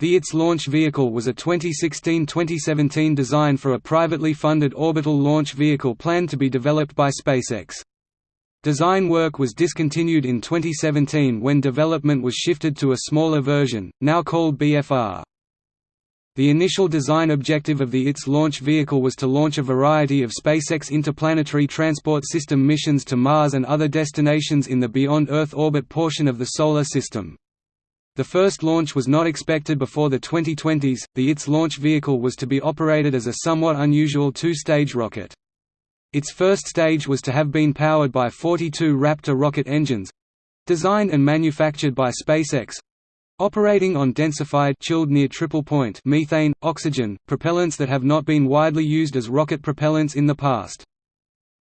The ITS launch vehicle was a 2016–2017 design for a privately funded orbital launch vehicle planned to be developed by SpaceX. Design work was discontinued in 2017 when development was shifted to a smaller version, now called BFR. The initial design objective of the ITS launch vehicle was to launch a variety of SpaceX interplanetary transport system missions to Mars and other destinations in the beyond Earth orbit portion of the Solar System. The first launch was not expected before the 2020s. The ITS launch vehicle was to be operated as a somewhat unusual two-stage rocket. Its first stage was to have been powered by 42 Raptor rocket engines designed and manufactured by SpaceX operating on densified chilled near triple point methane, oxygen, propellants that have not been widely used as rocket propellants in the past.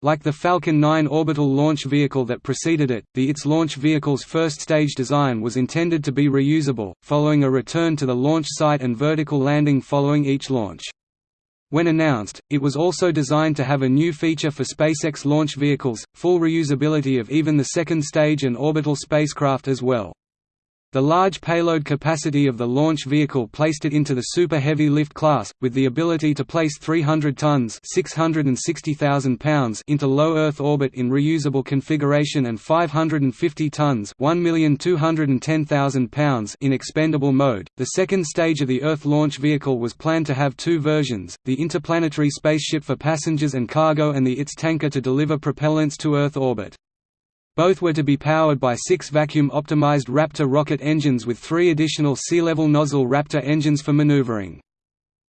Like the Falcon 9 orbital launch vehicle that preceded it, the ITS launch vehicle's first stage design was intended to be reusable, following a return to the launch site and vertical landing following each launch. When announced, it was also designed to have a new feature for SpaceX launch vehicles, full reusability of even the second stage and orbital spacecraft as well. The large payload capacity of the launch vehicle placed it into the Super Heavy Lift class, with the ability to place 300 tons pounds into low Earth orbit in reusable configuration and 550 tons pounds in expendable mode. The second stage of the Earth launch vehicle was planned to have two versions, the interplanetary spaceship for passengers and cargo and the ITS tanker to deliver propellants to Earth orbit. Both were to be powered by six vacuum-optimized Raptor rocket engines with three additional sea-level nozzle Raptor engines for maneuvering.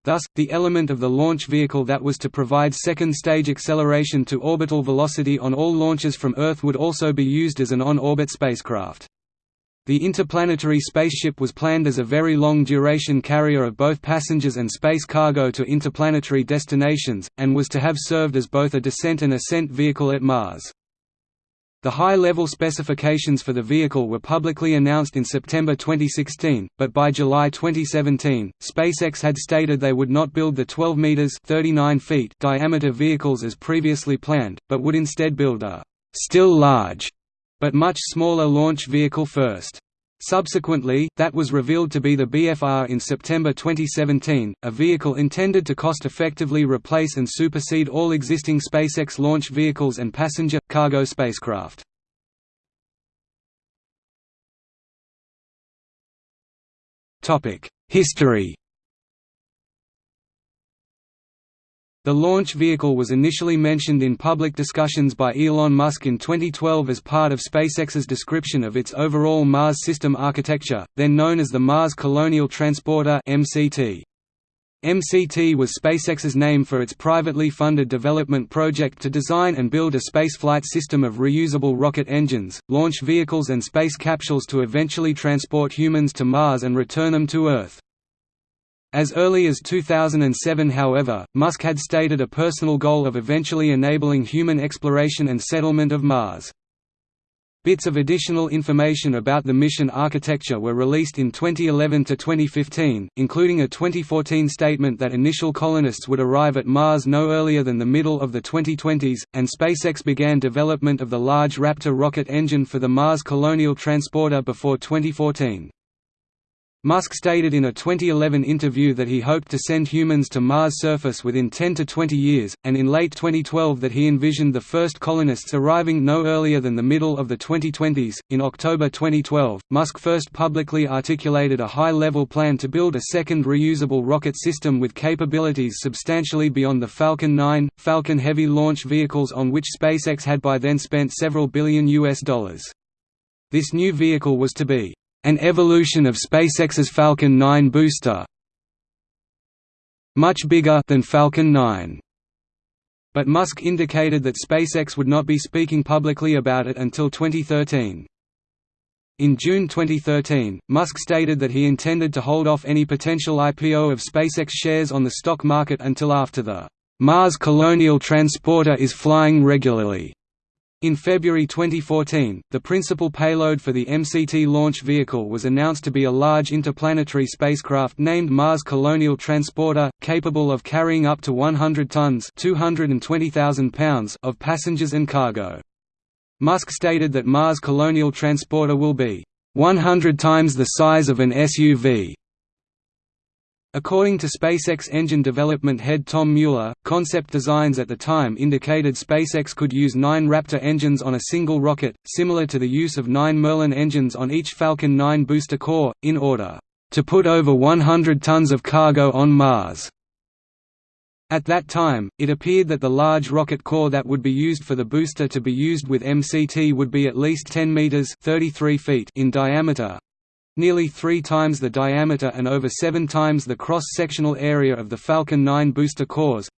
Thus, the element of the launch vehicle that was to provide second-stage acceleration to orbital velocity on all launches from Earth would also be used as an on-orbit spacecraft. The interplanetary spaceship was planned as a very long-duration carrier of both passengers and space cargo to interplanetary destinations, and was to have served as both a descent and ascent vehicle at Mars. The high-level specifications for the vehicle were publicly announced in September 2016, but by July 2017, SpaceX had stated they would not build the 12 meters (39 feet) diameter vehicles as previously planned, but would instead build a still large but much smaller launch vehicle first. Subsequently, that was revealed to be the BFR in September 2017, a vehicle intended to cost-effectively replace and supersede all existing SpaceX launch vehicles and passenger, cargo spacecraft. History The launch vehicle was initially mentioned in public discussions by Elon Musk in 2012 as part of SpaceX's description of its overall Mars system architecture, then known as the Mars Colonial Transporter MCT. MCT was SpaceX's name for its privately funded development project to design and build a spaceflight system of reusable rocket engines, launch vehicles and space capsules to eventually transport humans to Mars and return them to Earth. As early as 2007 however, Musk had stated a personal goal of eventually enabling human exploration and settlement of Mars. Bits of additional information about the mission architecture were released in 2011–2015, including a 2014 statement that initial colonists would arrive at Mars no earlier than the middle of the 2020s, and SpaceX began development of the Large Raptor rocket engine for the Mars Colonial Transporter before 2014. Musk stated in a 2011 interview that he hoped to send humans to Mars' surface within 10 to 20 years, and in late 2012 that he envisioned the first colonists arriving no earlier than the middle of the 2020s. In October 2012, Musk first publicly articulated a high level plan to build a second reusable rocket system with capabilities substantially beyond the Falcon 9, Falcon Heavy launch vehicles on which SpaceX had by then spent several billion US dollars. This new vehicle was to be an evolution of SpaceX's Falcon 9 booster much bigger than Falcon 9. But Musk indicated that SpaceX would not be speaking publicly about it until 2013. In June 2013, Musk stated that he intended to hold off any potential IPO of SpaceX shares on the stock market until after the Mars Colonial Transporter is flying regularly. In February 2014, the principal payload for the MCT launch vehicle was announced to be a large interplanetary spacecraft named Mars Colonial Transporter, capable of carrying up to 100 tons pounds of passengers and cargo. Musk stated that Mars Colonial Transporter will be 100 times the size of an SUV According to SpaceX engine development head Tom Mueller, concept designs at the time indicated SpaceX could use nine Raptor engines on a single rocket, similar to the use of nine Merlin engines on each Falcon 9 booster core, in order to put over 100 tons of cargo on Mars. At that time, it appeared that the large rocket core that would be used for the booster to be used with MCT would be at least 10 meters (33 feet) in diameter, nearly three times the diameter and over seven times the cross-sectional area of the Falcon 9 booster cores,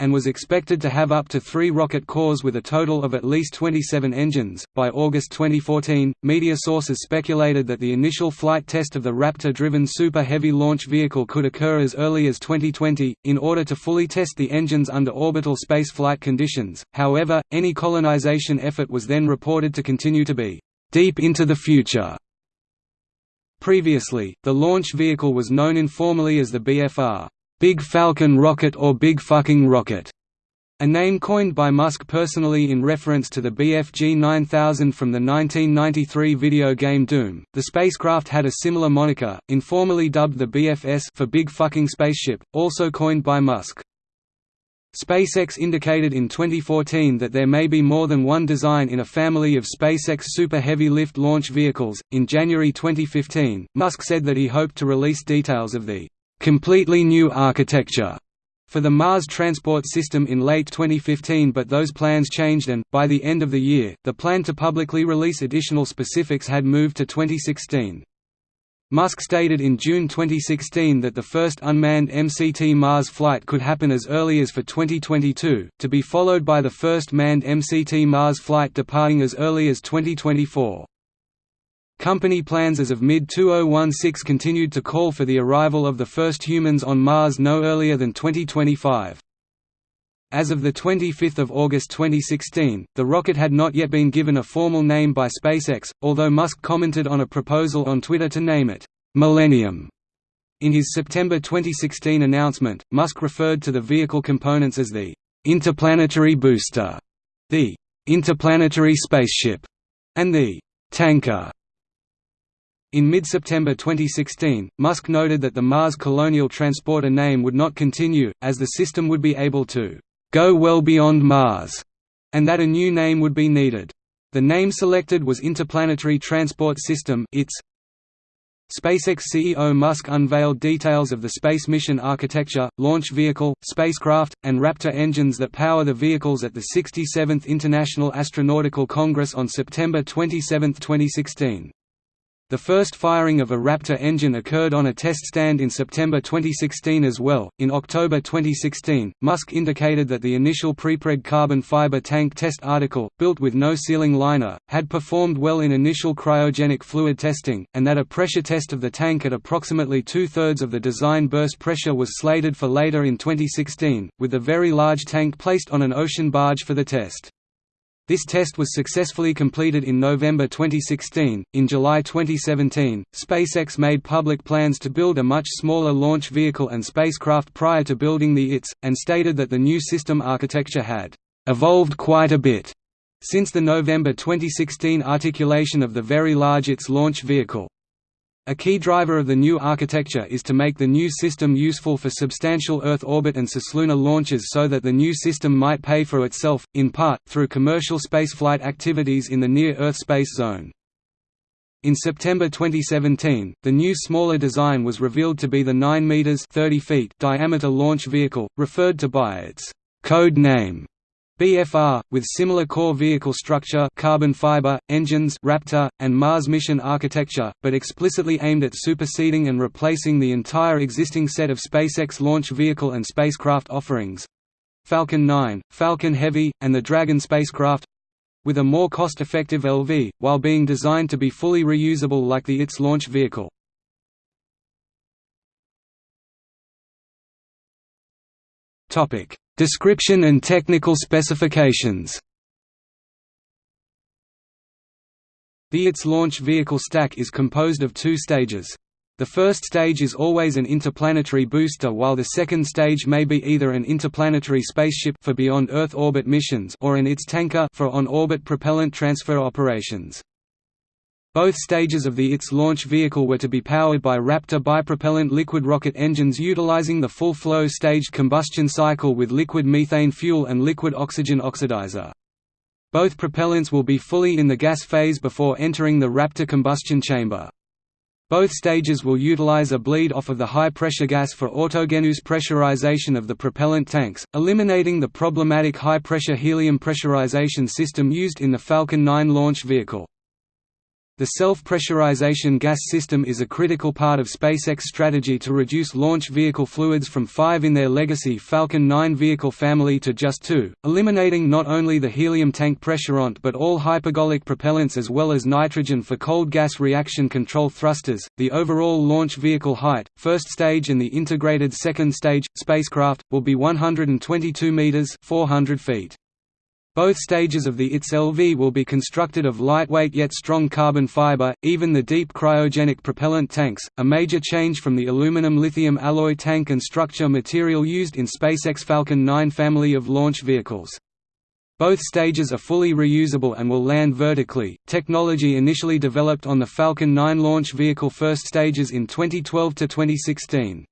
and was expected to have up to three rocket cores with a total of at least 27 engines. By August 2014, media sources speculated that the initial flight test of the Raptor driven Super Heavy launch vehicle could occur as early as 2020, in order to fully test the engines under orbital spaceflight conditions. However, any colonization effort was then reported to continue to be deep into the future. Previously, the launch vehicle was known informally as the BFR Big Falcon Rocket or Big Fucking Rocket, a name coined by Musk personally in reference to the BFG 9000 from the 1993 video game Doom. The spacecraft had a similar moniker, informally dubbed the BFS for Big Fucking Spaceship, also coined by Musk. SpaceX indicated in 2014 that there may be more than one design in a family of SpaceX Super Heavy Lift launch vehicles. In January 2015, Musk said that he hoped to release details of the completely new architecture for the Mars Transport System in late 2015 but those plans changed and, by the end of the year, the plan to publicly release additional specifics had moved to 2016. Musk stated in June 2016 that the first unmanned MCT Mars flight could happen as early as for 2022, to be followed by the first manned MCT Mars flight departing as early as 2024. Company plans as of mid-2016 continued to call for the arrival of the first humans on Mars no earlier than 2025. As of 25 August 2016, the rocket had not yet been given a formal name by SpaceX, although Musk commented on a proposal on Twitter to name it, "'Millennium". In his September 2016 announcement, Musk referred to the vehicle components as the "'interplanetary booster", the "'interplanetary spaceship", and the "'tanker". In mid-September 2016, Musk noted that the Mars Colonial Transporter name would not continue, as the system would be able to go well beyond Mars, and that a new name would be needed. The name selected was Interplanetary Transport System ITS. SpaceX CEO Musk unveiled details of the space mission architecture, launch vehicle, spacecraft, and Raptor engines that power the vehicles at the 67th International Astronautical Congress on September 27, 2016. The first firing of a Raptor engine occurred on a test stand in September 2016 as well. In October 2016, Musk indicated that the initial prepreg carbon fiber tank test article, built with no sealing liner, had performed well in initial cryogenic fluid testing, and that a pressure test of the tank at approximately two thirds of the design burst pressure was slated for later in 2016, with the very large tank placed on an ocean barge for the test. This test was successfully completed in November 2016. In July 2017, SpaceX made public plans to build a much smaller launch vehicle and spacecraft prior to building the ITS, and stated that the new system architecture had evolved quite a bit since the November 2016 articulation of the Very Large ITS launch vehicle. A key driver of the new architecture is to make the new system useful for substantial Earth orbit and cislunar launches so that the new system might pay for itself, in part, through commercial spaceflight activities in the near-Earth space zone. In September 2017, the new smaller design was revealed to be the 9 meters 30 feet diameter launch vehicle, referred to by its code name BFR, with similar core vehicle structure carbon fiber, engines Raptor, and Mars mission architecture, but explicitly aimed at superseding and replacing the entire existing set of SpaceX launch vehicle and spacecraft offerings Falcon 9, Falcon Heavy, and the Dragon spacecraft with a more cost-effective LV, while being designed to be fully reusable like the ITS launch vehicle. Topic Description and technical specifications The ITS launch vehicle stack is composed of two stages. The first stage is always an interplanetary booster while the second stage may be either an interplanetary spaceship for beyond Earth orbit missions or an ITS tanker for on-orbit propellant transfer operations. Both stages of the ITS launch vehicle were to be powered by Raptor bipropellant liquid rocket engines utilizing the full-flow staged combustion cycle with liquid methane fuel and liquid oxygen oxidizer. Both propellants will be fully in the gas phase before entering the Raptor combustion chamber. Both stages will utilize a bleed off of the high-pressure gas for autogenous pressurization of the propellant tanks, eliminating the problematic high-pressure helium pressurization system used in the Falcon 9 launch vehicle. The self-pressurization gas system is a critical part of SpaceX strategy to reduce launch vehicle fluids from five in their legacy Falcon 9 vehicle family to just two, eliminating not only the helium tank pressurant but all hypergolic propellants as well as nitrogen for cold gas reaction control thrusters. The overall launch vehicle height, first stage and the integrated second stage, spacecraft, will be 122 meters 400 feet. Both stages of the ITS LV will be constructed of lightweight yet strong carbon fiber, even the deep cryogenic propellant tanks, a major change from the aluminum-lithium alloy tank and structure material used in SpaceX Falcon 9 family of launch vehicles. Both stages are fully reusable and will land vertically. Technology initially developed on the Falcon 9 launch vehicle first stages in 2012 to 2016.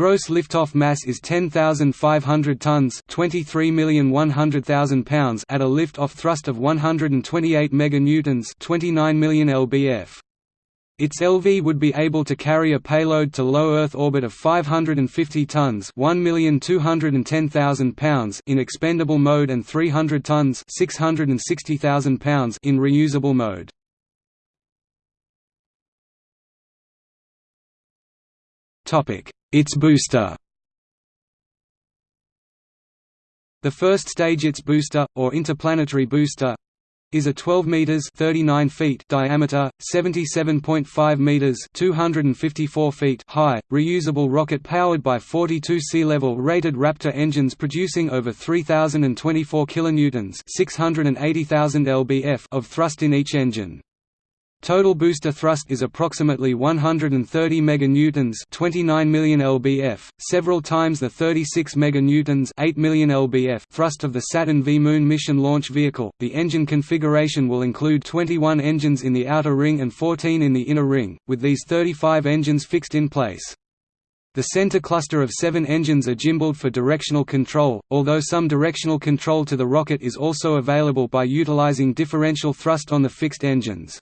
Gross liftoff mass is 10,500 tons pounds at a lift-off thrust of 128 meganewtons 29 million lbf. Its LV would be able to carry a payload to low Earth orbit of 550 tons pounds in expendable mode and 300 tons pounds in reusable mode. ITS booster The first stage ITS booster, or interplanetary booster, is a 12 meters 39 feet diameter, 77.5 meters 254 feet high, reusable rocket powered by 42 sea-level rated Raptor engines producing over 3024 kilonewtons, 680,000 lbf of thrust in each engine. Total booster thrust is approximately 130 meganewtons, 29 million lbf, several times the 36 meganewtons, 8 million lbf thrust of the Saturn V Moon mission launch vehicle. The engine configuration will include 21 engines in the outer ring and 14 in the inner ring, with these 35 engines fixed in place. The center cluster of seven engines are gimbaled for directional control, although some directional control to the rocket is also available by utilizing differential thrust on the fixed engines.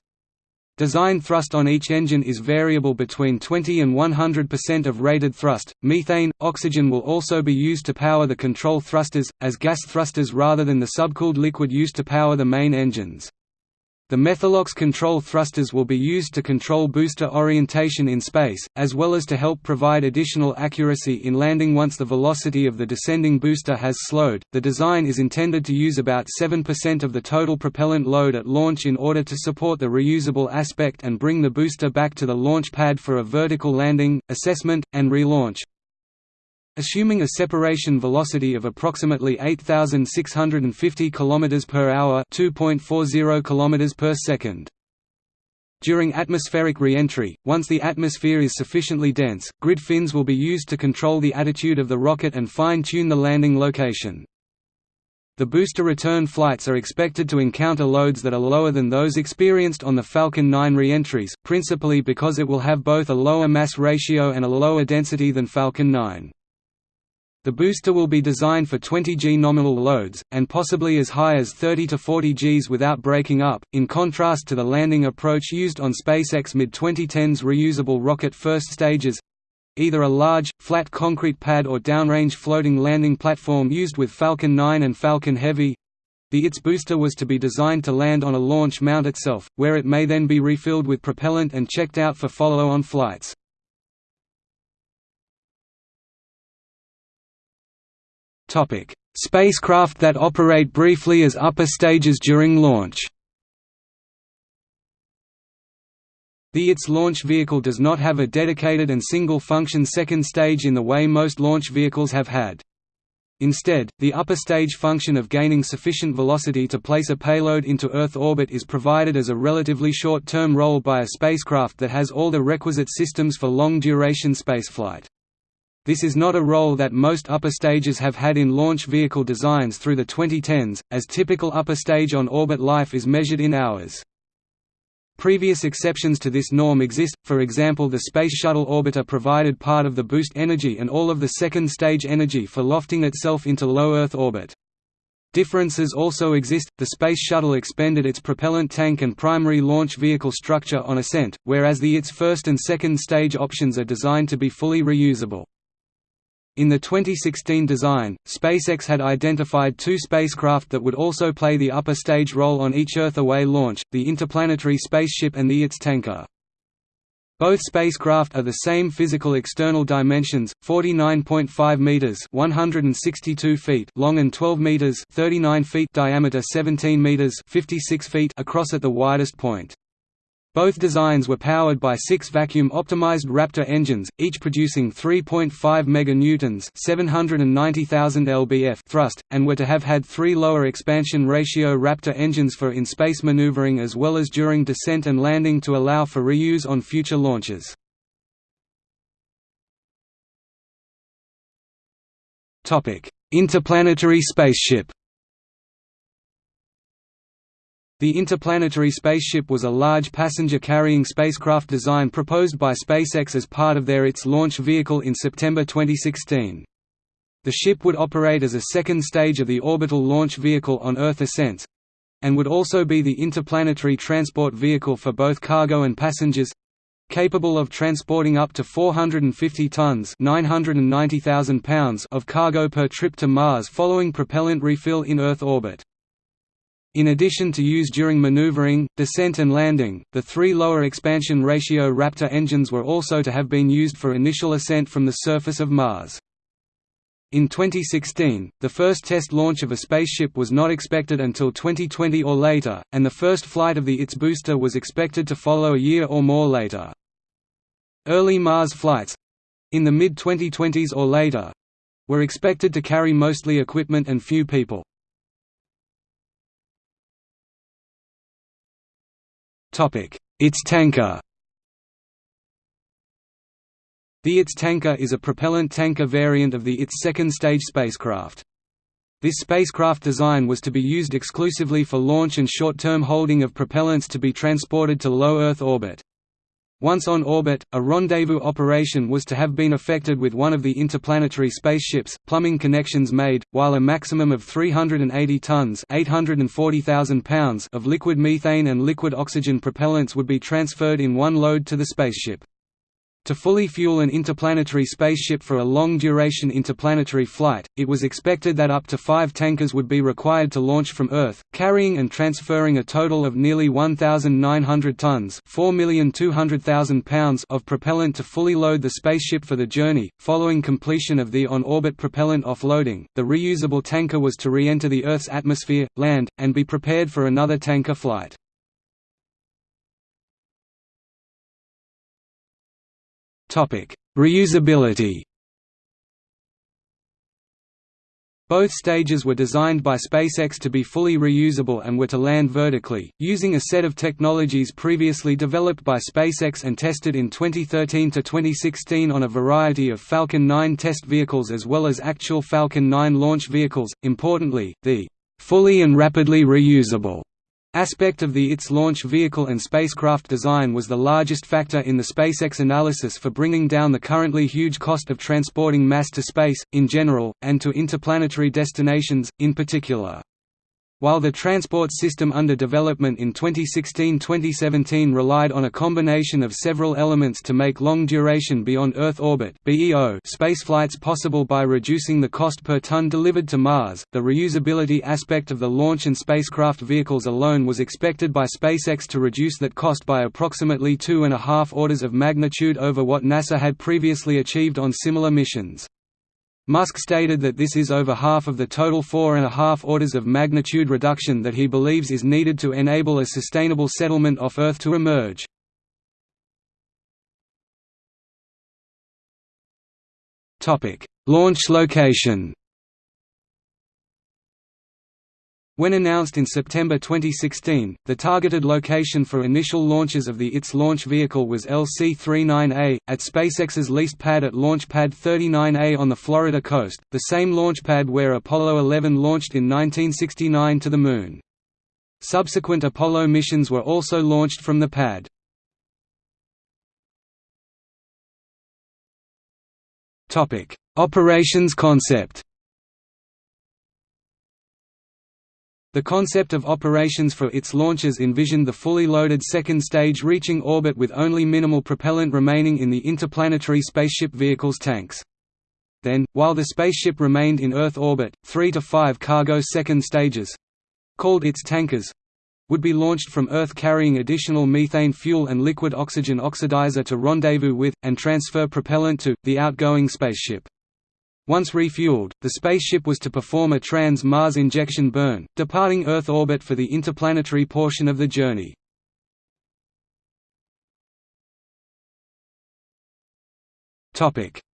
Design thrust on each engine is variable between 20 and 100% of rated thrust. Methane, oxygen will also be used to power the control thrusters, as gas thrusters rather than the subcooled liquid used to power the main engines. The Methalox control thrusters will be used to control booster orientation in space, as well as to help provide additional accuracy in landing once the velocity of the descending booster has slowed. The design is intended to use about 7% of the total propellant load at launch in order to support the reusable aspect and bring the booster back to the launch pad for a vertical landing, assessment, and relaunch. Assuming a separation velocity of approximately 8650 km per hour, 2.40 km per second. During atmospheric re-entry, once the atmosphere is sufficiently dense, grid fins will be used to control the attitude of the rocket and fine-tune the landing location. The booster return flights are expected to encounter loads that are lower than those experienced on the Falcon 9 re-entries, principally because it will have both a lower mass ratio and a lower density than Falcon 9. The booster will be designed for 20 g nominal loads, and possibly as high as 30 to 40 gs without breaking up, in contrast to the landing approach used on SpaceX mid-2010s reusable rocket first stages—either a large, flat concrete pad or downrange floating landing platform used with Falcon 9 and Falcon Heavy. The ITS booster was to be designed to land on a launch mount itself, where it may then be refilled with propellant and checked out for follow-on flights. Spacecraft that operate briefly as upper stages during launch. The ITS launch vehicle does not have a dedicated and single-function second stage in the way most launch vehicles have had. Instead, the upper stage function of gaining sufficient velocity to place a payload into Earth orbit is provided as a relatively short-term role by a spacecraft that has all the requisite systems for long-duration spaceflight. This is not a role that most upper stages have had in launch vehicle designs through the 2010s, as typical upper stage on-orbit life is measured in hours. Previous exceptions to this norm exist, for example the Space Shuttle orbiter provided part of the boost energy and all of the second stage energy for lofting itself into low Earth orbit. Differences also exist, the Space Shuttle expended its propellant tank and primary launch vehicle structure on ascent, whereas the ITS first and second stage options are designed to be fully reusable. In the 2016 design, SpaceX had identified two spacecraft that would also play the upper stage role on each Earth-away launch, the interplanetary spaceship and the ITS tanker. Both spacecraft are the same physical external dimensions, 49.5 meters (162 feet) long and 12 meters (39 feet) diameter, 17 meters (56 feet) across at the widest point. Both designs were powered by six vacuum-optimized Raptor engines, each producing 3.5 meganewtons (790,000 lbf) thrust, and were to have had three lower expansion ratio Raptor engines for in-space maneuvering as well as during descent and landing to allow for reuse on future launches. Interplanetary spaceship The interplanetary spaceship was a large passenger-carrying spacecraft design proposed by SpaceX as part of their ITS launch vehicle in September 2016. The ship would operate as a second stage of the orbital launch vehicle on Earth ascent—and would also be the interplanetary transport vehicle for both cargo and passengers, capable of transporting up to 450 tons pounds of cargo per trip to Mars following propellant refill in Earth orbit. In addition to use during maneuvering, descent and landing, the three lower expansion ratio Raptor engines were also to have been used for initial ascent from the surface of Mars. In 2016, the first test launch of a spaceship was not expected until 2020 or later, and the first flight of the ITS booster was expected to follow a year or more later. Early Mars flights—in the mid-2020s or later—were expected to carry mostly equipment and few people. ITS tanker The ITS tanker is a propellant tanker variant of the ITS second stage spacecraft. This spacecraft design was to be used exclusively for launch and short-term holding of propellants to be transported to low Earth orbit. Once on orbit, a rendezvous operation was to have been effected with one of the interplanetary spaceships, plumbing connections made, while a maximum of 380 tons pounds of liquid methane and liquid oxygen propellants would be transferred in one load to the spaceship. To fully fuel an interplanetary spaceship for a long-duration interplanetary flight, it was expected that up to five tankers would be required to launch from Earth, carrying and transferring a total of nearly 1,900 tons pounds of propellant to fully load the spaceship for the journey. Following completion of the on-orbit propellant offloading, the reusable tanker was to re-enter the Earth's atmosphere, land, and be prepared for another tanker flight. Reusability Both stages were designed by SpaceX to be fully reusable and were to land vertically, using a set of technologies previously developed by SpaceX and tested in 2013 to 2016 on a variety of Falcon 9 test vehicles as well as actual Falcon 9 launch vehicles. Importantly, the fully and rapidly reusable aspect of the ITS launch vehicle and spacecraft design was the largest factor in the SpaceX analysis for bringing down the currently huge cost of transporting mass to space, in general, and to interplanetary destinations, in particular. While the transport system under development in 2016–2017 relied on a combination of several elements to make long-duration beyond Earth orbit spaceflights possible by reducing the cost per ton delivered to Mars, the reusability aspect of the launch and spacecraft vehicles alone was expected by SpaceX to reduce that cost by approximately two and a half orders of magnitude over what NASA had previously achieved on similar missions. Musk stated that this is over half of the total four and a half orders of magnitude reduction that he believes is needed to enable a sustainable settlement off Earth to emerge. Launch location When announced in September 2016, the targeted location for initial launches of the ITS launch vehicle was LC-39A, at SpaceX's leased pad at Launch Pad 39A on the Florida coast, the same launch pad where Apollo 11 launched in 1969 to the Moon. Subsequent Apollo missions were also launched from the pad. Operations concept The concept of operations for its launches envisioned the fully loaded second stage reaching orbit with only minimal propellant remaining in the interplanetary spaceship vehicle's tanks. Then, while the spaceship remained in Earth orbit, three to five cargo second stages—called its tankers, would be launched from Earth carrying additional methane fuel and liquid oxygen oxidizer to rendezvous with, and transfer propellant to, the outgoing spaceship. Once refueled, the spaceship was to perform a trans-Mars injection burn, departing Earth orbit for the interplanetary portion of the journey.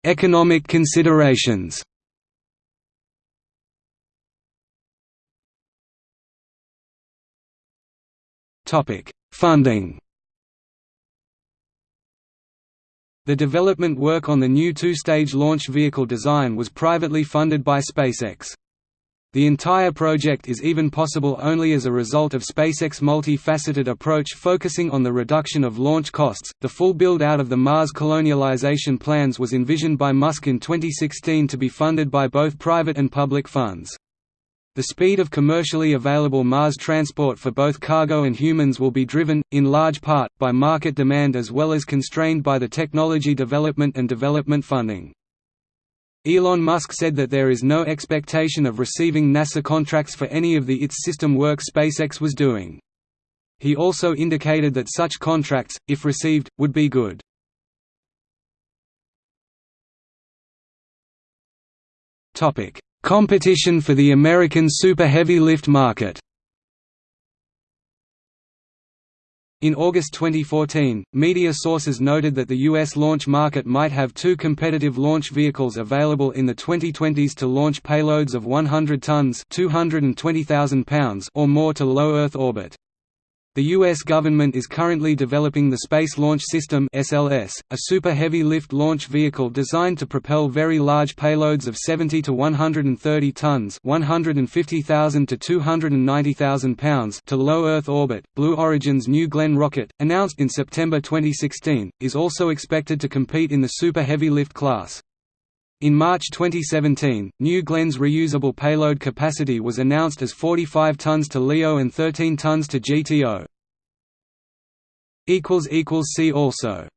Economic considerations Funding The development work on the new two-stage launch vehicle design was privately funded by SpaceX. The entire project is even possible only as a result of SpaceX' multi-faceted approach focusing on the reduction of launch costs. The full build-out of the Mars colonialization plans was envisioned by Musk in 2016 to be funded by both private and public funds. The speed of commercially available Mars transport for both cargo and humans will be driven, in large part, by market demand as well as constrained by the technology development and development funding. Elon Musk said that there is no expectation of receiving NASA contracts for any of the ITS system work SpaceX was doing. He also indicated that such contracts, if received, would be good. Competition for the American super heavy lift market In August 2014, media sources noted that the U.S. launch market might have two competitive launch vehicles available in the 2020s to launch payloads of 100 tons pounds or more to low Earth orbit. The U.S. government is currently developing the Space Launch System (SLS), a super heavy lift launch vehicle designed to propel very large payloads of 70 to 130 tons (150,000 to 290,000 pounds) to low Earth orbit. Blue Origin's New Glenn rocket, announced in September 2016, is also expected to compete in the super heavy lift class. In March 2017, New Glenn's reusable payload capacity was announced as 45 tons to LEO and 13 tons to GTO. See also